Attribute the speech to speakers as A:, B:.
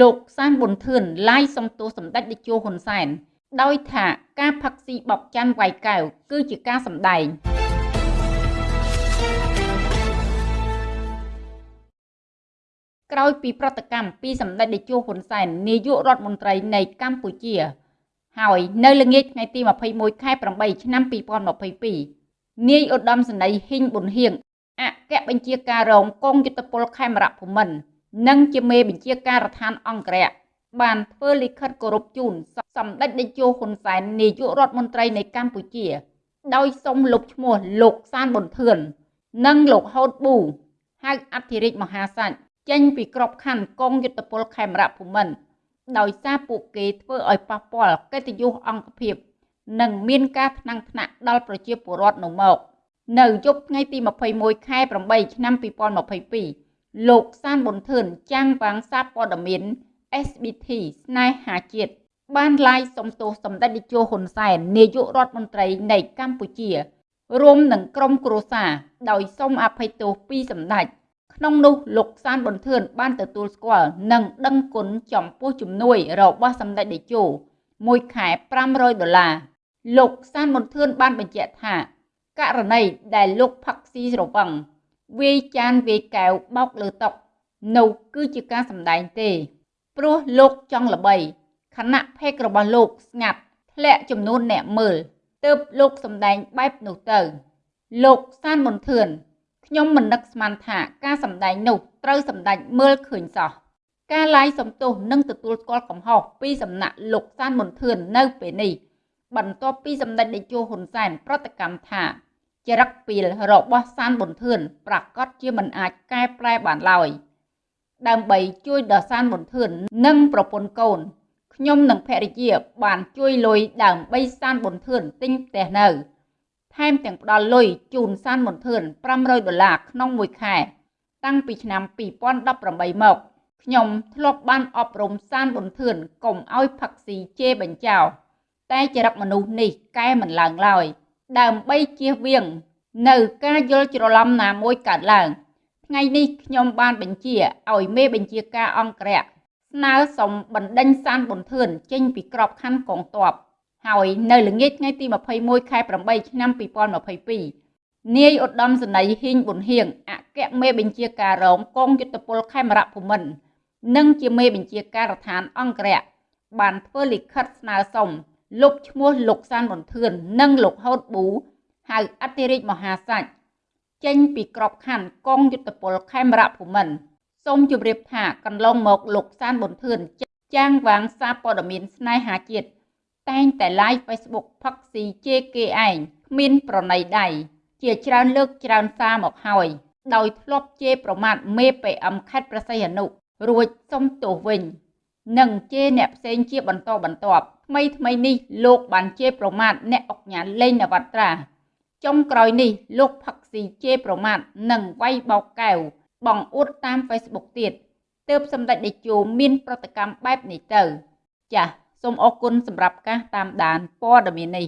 A: លោកសានប៊ុនធឿនឡាយសំទោសសម្ដេចតេជោហ៊ុនសែនដោយថាការផឹកស៊ីបបច័ន្ទវាយកែវគឺជាការសម្ដែងក្រោយពីប្រតិកម្មពីសម្ដេចតេជោហ៊ុនសែននាយករដ្ឋមន្ត្រីនៃកម្ពុជា ហើយនៅល្ងាចថ្ងៃទី21ខែ8ឆ្នាំ2022នាយឧត្តមសេនីយ៍ហ៊ីងប៊ុនហៀងអគ្គបញ្ជាការរងកងយុទ្ធពលខេមរៈភូមិន្ទ និងជាមេបញ្ជាការដ្ឋានអង្គរៈបានធ្វើលិខិតគោរពជូនសម្ដេចតេជោហ៊ុនសែននាយករដ្ឋមន្ត្រីនៃកម្ពុជា ដោយសុំលុបឈ្មោះលោកសានប៊ុនធឿននិងលោកហូតប៊ូហៅអធិរាជមហាសាច់ចេញពីក្របខ័ណ្ឌកងយុទ្ធពលខេមរៈភូមិន្ទដោយសារពួកគេធ្វើឲ្យប៉ះពាល់កិត្តិយសអង្គភាព និងមានការថ្នាំងថ្នាក់ដល់ប្រជាពលរដ្ឋនៅមក នៅយប់ថ្ងៃទី21ខែ8ឆ្នាំ2022 លោកសានប៊ុនធឿនចាំងវាងសារព័ត៌មាន SBT ស្នេហាជាតិបានឡាយសំទោសសម្ដេចតេជោហ៊ុនសែននាយករដ្ឋមន្ត្រីនៃកម្ពុជា រួមនឹងក្រុមគ្រួសារដោយសូមអភ័យទោសពីសម្ដេចក្នុងនោះលោកសានប៊ុនធឿនបានទទួលស្គាល់និងដឹងគុណចំពោះជំនួយរបស់សម្ដេចតេជោមួយខែ500ដុល្លារលោកសានប៊ុនធឿនបានបញ្ជាក់ថាករណីដែលលោកផឹកស៊ីស្រវឹង វាយចានវាយកែវបោកលើតុនោះគឺជាការសម្ដែងទេ ព្រោះលោកចង់ល្បីខណៈផេករបស់លោកស្ងាត់ធ្លាក់ចំនួនអ្នកមើលទើបលោកសម្ដែងបែបនោះទៅ លោកសានមុនធឿនខ្ញុំមិននឹកស្មានថាការសម្ដែងនោះត្រូវសម្ដេចមើលឃើញសោះការឡាយសំទោសនិងទទួលស្គាល់កំហុសពីសំណាក់លោកសានមុនធឿននៅពេលនេះបន្ទាប់ពីសម្ដេចតេជោហ៊ុនសែនប្រតិកម្មថា ចរិតពីលរបស់សានប៊ុនធឿនប្រកាសជាមិនអាចកែប្រែបានឡើយដើម្បីជួយដល់សានប៊ុនធឿននិងប្រពន្ធកូនខ្ញុំនិងភរិយាបានជួយលុយដើម្បីសានប៊ុនធឿនទិញផ្ទះនៅ ថែមទាំងផ្ដល់លុយជូនសានប៊ុនធឿន500ដុល្លារក្នុងមួយខែ តាំងពីឆ្នាំ2018មកខ្ញុំធ្លាប់បានអប់រំសានប៊ុនធឿនកុំឲ្យផឹកស៊ីជេរបញ្ចោ តែចរិតមនុស្សនេះកែមិនឡើងឡើយ ដើម្បីជៀសវាង នៅការយល់ច្រឡំណាមួយកើតឡើងថ្ងៃនេះខ្ញុំបានបញ្ជាឲ្យមេបញ្ជាការអង្គរៈស្នើសុំបណ្ដេញសានប៊ុនធឿនចេញពីក្របខ័ណ្ឌកងទ័ពហើយនៅល្ងាចថ្ងៃទី21ខែ8ឆ្នាំ2022នាយឧត្តមសេនីយ៍ហ៊ីងប៊ុនហៀងអគ្គមេបញ្ជាការរងកងយុទ្ធពលខេមរៈភូមិន្ទនិងជាមេបញ្ជាការដ្ឋានអង្គរៈបានធ្វើលិខិតស្នើសុំ លុបឈ្មោះលោកសានប៊ុនធឿននិងលោកហូតប៊ូហៅអធិរាជមហាសាច់ចេញពីក្របខ័ណ្ឌកងយុទ្ធពលខេមរៈភូមិន្ទសូមជម្រាបថាកន្លងមកលោកសានប៊ុនធឿនចាងវាងសារព័ត៌មានស្នេហាជាតិតែងតែ live Facebook ផឹកស៊ីជេរគេឯងគ្មានប្រណីដៃជាច្រើនលើកច្រើនសារមកហើយ ដោយធ្លាប់ជេរប្រមាថមេ PM ខេត្តព្រះសីហនុរួចសុំទោសវិញ និងជេរអ្នកផ្សេងជាបន្តបន្ទាប់ថ្មីថ្មីនេះលោកបានជេរប្រមាថអ្នកអុកញ៉ាលេងនវត្រាចុងក្រោយនេះលោកផឹកស៊ីជេរប្រមាថនិងវាយបោកកែវបងអួតតាម Facebook ទៀតទើបសម្ដេចតេជោមានប្រតិកម្មបែបនេះទៅ ចាសសូមអរគុណសម្រាប់ការតាមដានព័ត៌មាននេះ